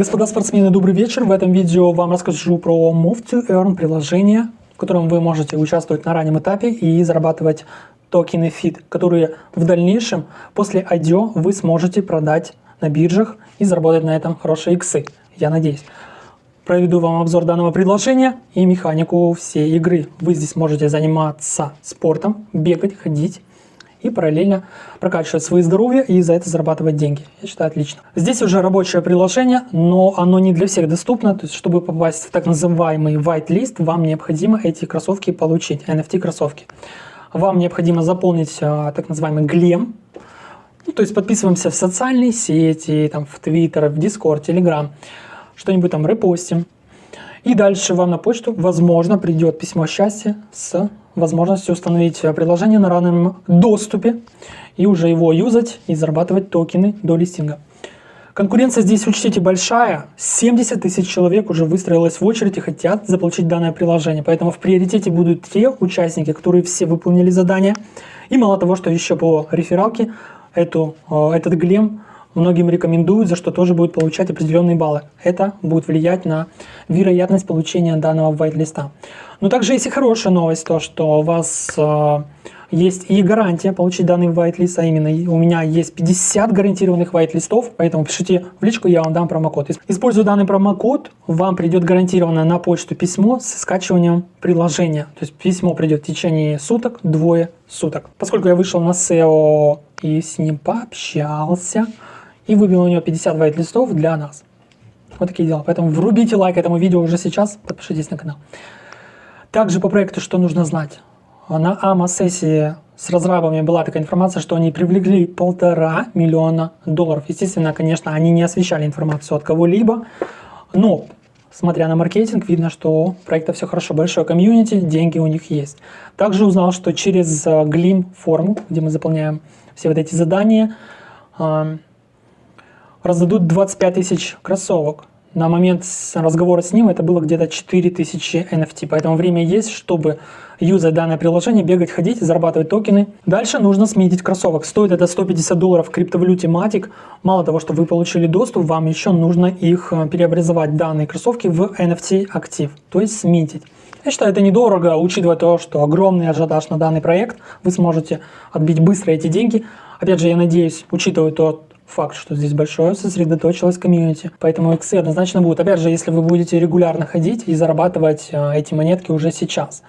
Господа спортсмены, добрый вечер. В этом видео вам расскажу про Move to Earn приложение, в котором вы можете участвовать на раннем этапе и зарабатывать токены FIT, которые в дальнейшем после IDO вы сможете продать на биржах и заработать на этом хорошие иксы, я надеюсь. Проведу вам обзор данного предложения и механику всей игры. Вы здесь можете заниматься спортом, бегать, ходить и параллельно прокачивать свои здоровье и за это зарабатывать деньги. Я считаю, отлично. Здесь уже рабочее приложение, но оно не для всех доступно. То есть, чтобы попасть в так называемый white list, вам необходимо эти кроссовки получить, NFT кроссовки. Вам необходимо заполнить а, так называемый глем, ну, то есть подписываемся в социальные сети, там, в Twitter, в Discord, Telegram, что-нибудь там репостим. И дальше вам на почту, возможно, придет письмо счастья с возможностью установить приложение на раннем доступе и уже его юзать и зарабатывать токены до листинга. Конкуренция здесь, учтите, большая. 70 тысяч человек уже выстроилось в очередь и хотят заполучить данное приложение. Поэтому в приоритете будут те участники, которые все выполнили задание. И мало того, что еще по рефералке эту, э, этот глем многим рекомендуют, за что тоже будет получать определенные баллы. Это будет влиять на вероятность получения данного white-листа. Но также есть и хорошая новость, то что у вас э, есть и гарантия получить данный white-лист, а именно у меня есть 50 гарантированных white-листов, поэтому пишите в личку, я вам дам промокод. Используя данный промокод, вам придет гарантированно на почту письмо с скачиванием приложения. То есть письмо придет в течение суток, двое суток. Поскольку я вышел на SEO и с ним пообщался, и выбил у него 50 white листов для нас. Вот такие дела. Поэтому врубите лайк этому видео уже сейчас, подпишитесь на канал. Также по проекту что нужно знать. На АМА-сессии с разрабами была такая информация, что они привлекли полтора миллиона долларов. Естественно, конечно, они не освещали информацию от кого-либо, но, смотря на маркетинг, видно, что у проекта все хорошо, большое комьюнити, деньги у них есть. Также узнал, что через Glim э, форму, где мы заполняем все вот эти задания, раздадут 25 тысяч кроссовок. На момент разговора с ним это было где-то 4000 NFT, поэтому время есть, чтобы юзать данное приложение, бегать, ходить, зарабатывать токены. Дальше нужно сметить кроссовок. Стоит это 150 долларов в криптовалюте Matic. Мало того, что вы получили доступ, вам еще нужно их э, преобразовать, данные кроссовки, в NFT актив, то есть сметить. Я считаю, это недорого, учитывая то, что огромный ажиотаж на данный проект, вы сможете отбить быстро эти деньги. Опять же, я надеюсь, учитывая то, факт, что здесь большое сосредоточилось комьюнити. Поэтому иксы однозначно будут. Опять же, если вы будете регулярно ходить и зарабатывать э, эти монетки уже сейчас.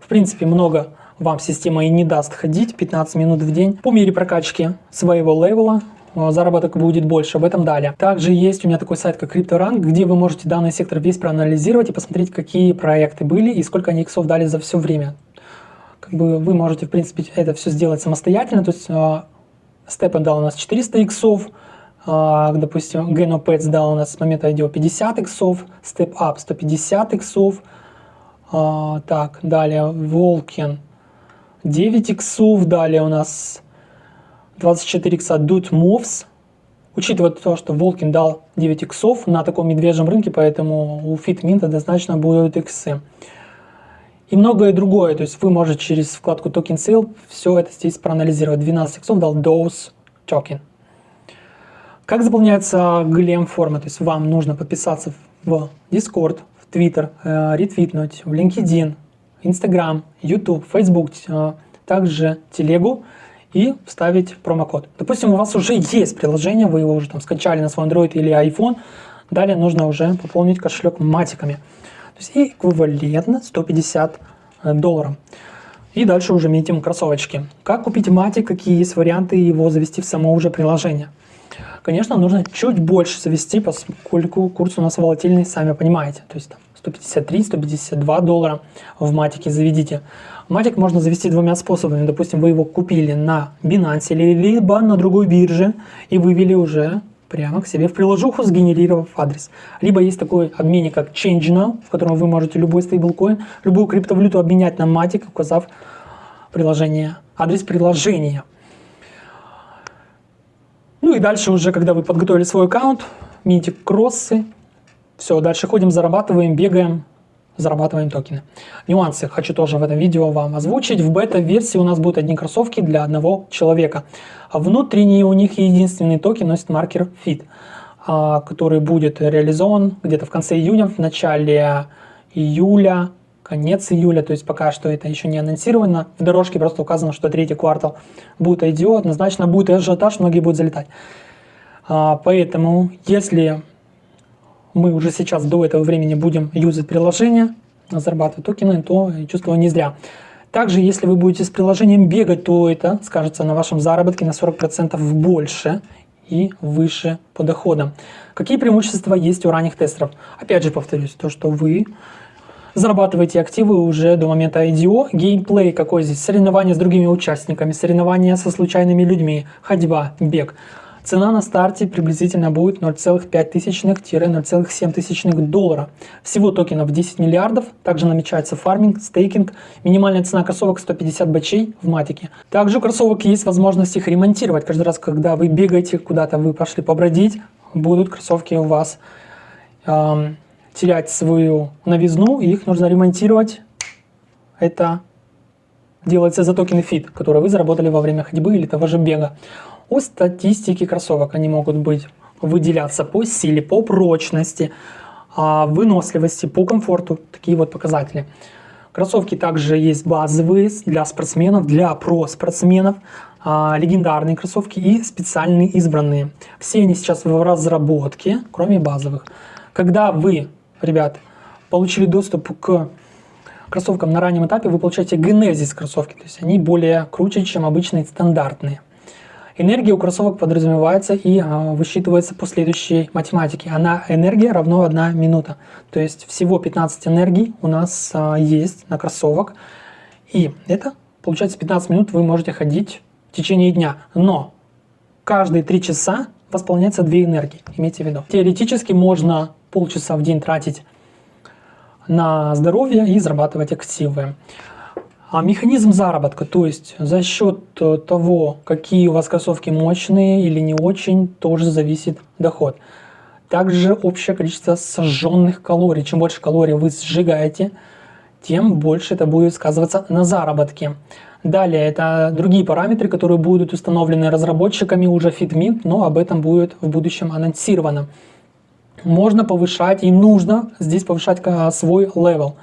В принципе, много вам система и не даст ходить 15 минут в день. По мере прокачки своего левела э, заработок будет больше, об этом далее. Также есть у меня такой сайт, как CryptoRank, где вы можете данный сектор весь проанализировать и посмотреть, какие проекты были и сколько они иксов дали за все время. Как бы вы можете, в принципе, это все сделать самостоятельно, то есть Степан дал у нас 400 иксов, а, допустим, GenoPets дал у нас с момента IDO 50 иксов, Step Up 150 иксов, а, так, далее Волкин 9 иксов, далее у нас 24 икса Dude Moves, учитывая то, что Волкин дал 9 иксов на таком медвежьем рынке, поэтому у FitMint однозначно будут иксы и многое другое. То есть вы можете через вкладку Token Sale все это здесь проанализировать. 12 иксов дал Dose Token. Как заполняется глем форма? То есть вам нужно подписаться в Discord, в Twitter, э, ретвитнуть, в LinkedIn, Instagram, YouTube, Facebook, э, также телегу и вставить промокод. Допустим, у вас уже есть приложение, вы его уже там скачали на свой Android или iPhone, далее нужно уже пополнить кошелек матиками. То есть эквивалентно 150 э, долларов. И дальше уже метим кроссовочки. Как купить матик, какие есть варианты его завести в само уже приложение. Конечно, нужно чуть больше завести, поскольку курс у нас волатильный, сами понимаете. То есть 153-152 доллара в матике заведите. Матик можно завести двумя способами. Допустим, вы его купили на Binance, либо на другой бирже и вывели уже прямо к себе в приложуху, сгенерировав адрес. Либо есть такой обменник, как ChangeNow, в котором вы можете любой стейблкоин, любую криптовалюту обменять на Matic, указав приложение, адрес приложения. Ну и дальше уже, когда вы подготовили свой аккаунт, мините кроссы, все, дальше ходим, зарабатываем, бегаем, зарабатываем токены. Нюансы хочу тоже в этом видео вам озвучить. В бета-версии у нас будут одни кроссовки для одного человека. Внутренний у них единственный токен носит маркер FIT. а, который будет реализован где-то в конце июня, в начале июля, конец июля, то есть пока что это еще не анонсировано. В дорожке просто указано, что третий квартал будет IDO, однозначно будет ажиотаж, многие будут залетать. А, поэтому, если мы уже сейчас до этого времени будем юзать приложение, зарабатывать токены, то чувствую не зря. Также, если вы будете с приложением бегать, то это скажется на вашем заработке на 40% больше и выше по доходам. Какие преимущества есть у ранних тестеров? Опять же повторюсь, то, что вы зарабатываете активы уже до момента IDO. Геймплей какой здесь? Соревнования с другими участниками, соревнования со случайными людьми, ходьба, бег. Цена на старте приблизительно будет 0,5-0,7 доллара. Всего токенов 10 миллиардов. Также намечается фарминг, стейкинг. Минимальная цена кроссовок 150 бачей в матике. Также у кроссовок есть возможность их ремонтировать. Каждый раз, когда вы бегаете куда-то, вы пошли побродить, будут кроссовки у вас эм, терять свою новизну, и их нужно ремонтировать. Это делается за токены FIT, которые вы заработали во время ходьбы или того же бега. О статистике кроссовок они могут быть выделяться по силе, по прочности, а, выносливости, по комфорту, такие вот показатели. Кроссовки также есть базовые для спортсменов, для про-спортсменов, а, легендарные кроссовки и специальные избранные. Все они сейчас в разработке, кроме базовых. Когда вы, ребят, получили доступ к кроссовкам на раннем этапе, вы получаете генезис кроссовки, то есть они более круче, чем обычные стандартные. Энергия у кроссовок подразумевается и а, высчитывается по следующей математике. Она энергия равно 1 минута. То есть всего 15 энергий у нас а, есть на кроссовок. И это получается 15 минут вы можете ходить в течение дня. Но каждые 3 часа восполняется 2 энергии, имейте в виду. Теоретически можно полчаса в день тратить на здоровье и зарабатывать активы. А механизм заработка, то есть за счет э, того, какие у вас кроссовки мощные или не очень, тоже зависит доход. Также общее количество сожженных калорий. Чем больше калорий вы сжигаете, тем больше это будет сказываться на заработке. Далее, это другие параметры, которые будут установлены разработчиками уже FitMint, но об этом будет в будущем анонсировано. Можно повышать и нужно здесь повышать свой level.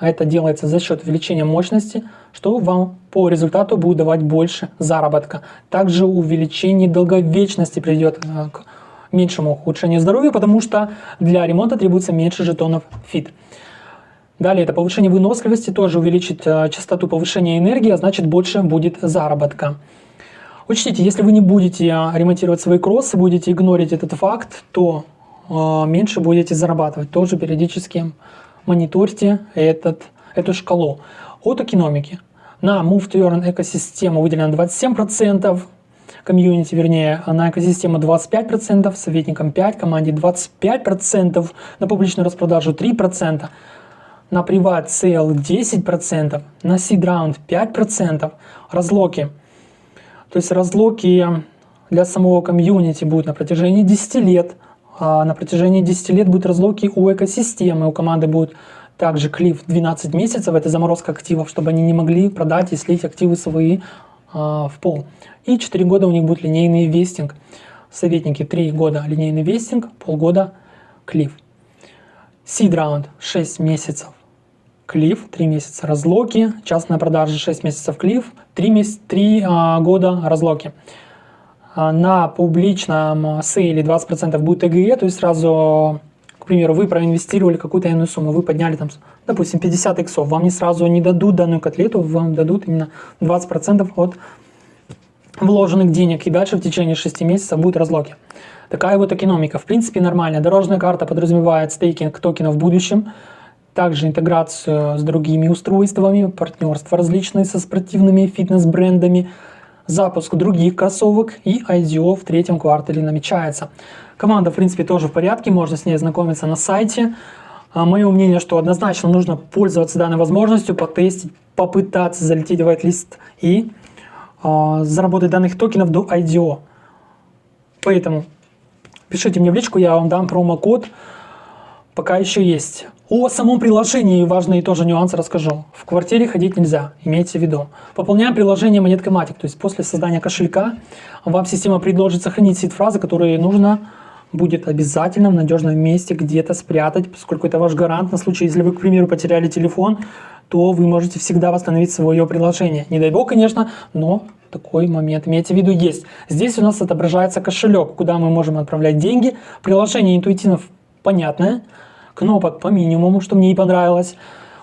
А это делается за счет увеличения мощности, что вам по результату будет давать больше заработка. Также увеличение долговечности приведет э, к меньшему ухудшению здоровья, потому что для ремонта требуется меньше жетонов FIT. Далее это повышение выносливости, тоже увеличит э, частоту повышения энергии, а значит больше будет заработка. Учтите, если вы не будете э, ремонтировать свои кроссы, будете игнорить этот факт, то меньше будете зарабатывать. Тоже периодически мониторьте этот, эту шкалу. От экономики. На Move to Earn экосистему выделено 27%, комьюнити, вернее, на экосистему 25%, советникам 5%, команде 25%, на публичную распродажу 3%, на private sale 10%, на seed round 5%, разлоки. То есть разлоки для самого комьюнити будут на протяжении 10 лет – на протяжении 10 лет будут разлоки у экосистемы, у команды будет также клиф 12 месяцев, это заморозка активов, чтобы они не могли продать и слить активы свои а, в пол. И 4 года у них будет линейный вестинг. Советники 3 года линейный вестинг, полгода клиф. Seed раунд 6 месяцев клиф, 3 месяца разлоки, частная продажа 6 месяцев клиф, 3, месяц, 3 а, года разлоки. А, на публичном сейле 20% будет ЭГЕ, то есть сразу, к примеру, вы проинвестировали какую-то иную сумму, вы подняли там, допустим, 50 иксов, вам не сразу не дадут данную котлету, вам дадут именно 20% от вложенных денег, и дальше в течение 6 месяцев будут разлоки. Такая вот экономика. В принципе, нормальная. Дорожная карта подразумевает стейкинг токенов в будущем, также интеграцию с другими устройствами, партнерства различные со спортивными фитнес-брендами, запуск других кроссовок и IDO в третьем квартале намечается. Команда, в принципе, тоже в порядке, можно с ней знакомиться на сайте. А, Мое мнение, что однозначно нужно пользоваться данной возможностью, потестить, попытаться залететь в whitelist и э, заработать данных токенов до IDO. Поэтому пишите мне в личку, я вам дам промокод, пока еще есть. О самом приложении важные тоже нюансы расскажу. В квартире ходить нельзя, имейте в виду. Пополняем приложение монеткой Matic, то есть после создания кошелька вам система предложит сохранить сид-фразы, которые нужно будет обязательно в надежном месте где-то спрятать, поскольку это ваш гарант на случай, если вы, к примеру, потеряли телефон, то вы можете всегда восстановить свое приложение. Не дай бог, конечно, но такой момент, имейте в виду, есть. Здесь у нас отображается кошелек, куда мы можем отправлять деньги. Приложение интуитивно понятное, кнопок по минимуму, что мне и понравилось.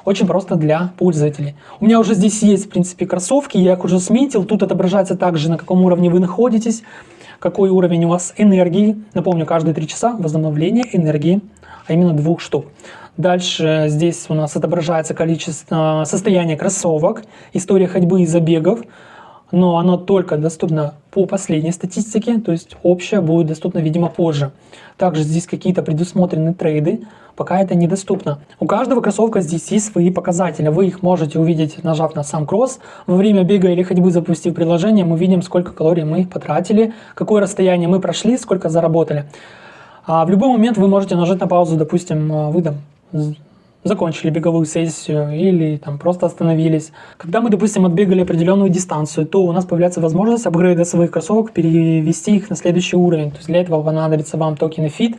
Очень просто для пользователей. У меня уже здесь есть, в принципе, кроссовки, я их уже сметил. Тут отображается также, на каком уровне вы находитесь, какой уровень у вас энергии. Напомню, каждые 3 часа возобновление энергии, а именно двух штук. Дальше здесь у нас отображается количество состояние кроссовок, история ходьбы и забегов, но оно только доступно по последней статистике, то есть общее будет доступно, видимо, позже. Также здесь какие-то предусмотрены трейды, пока это недоступно. У каждого кроссовка здесь есть свои показатели, вы их можете увидеть, нажав на сам кросс. Во время бега или ходьбы, запустив приложение, мы видим, сколько калорий мы потратили, какое расстояние мы прошли, сколько заработали. А в любой момент вы можете нажать на паузу, допустим, вы там закончили беговую сессию или там просто остановились. Когда мы, допустим, отбегали определенную дистанцию, то у нас появляется возможность апгрейда своих кроссовок, перевести их на следующий уровень. То есть для этого понадобится вам токены FIT.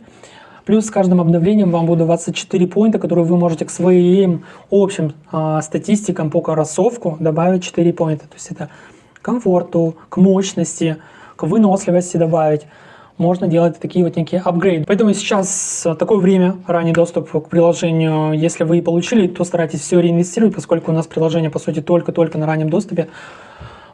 Плюс с каждым обновлением вам будут 24 поинта, которые вы можете к своим общим э, статистикам по кроссовку добавить 4 поинта. То есть это комфорту, к мощности, к выносливости добавить можно делать такие вот некие апгрейды. Поэтому сейчас такое время, ранний доступ к приложению, если вы получили, то старайтесь все реинвестировать, поскольку у нас приложение, по сути, только-только на раннем доступе.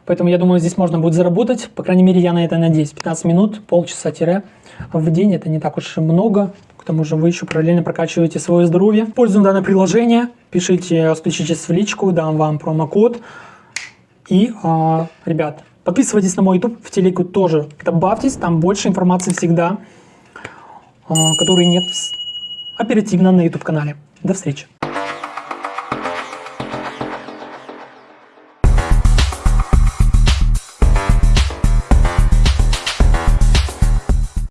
Поэтому я думаю, здесь можно будет заработать, по крайней мере, я на это надеюсь. 15 минут, полчаса-тире в день, это не так уж и много. К тому же вы еще параллельно прокачиваете свое здоровье. Пользуем данное приложение, пишите, стучитесь в личку, дам вам промокод. И, а, ребят, Подписывайтесь на мой YouTube, в телегу тоже добавьтесь, там больше информации всегда, а, которой нет оперативно на YouTube канале. До встречи.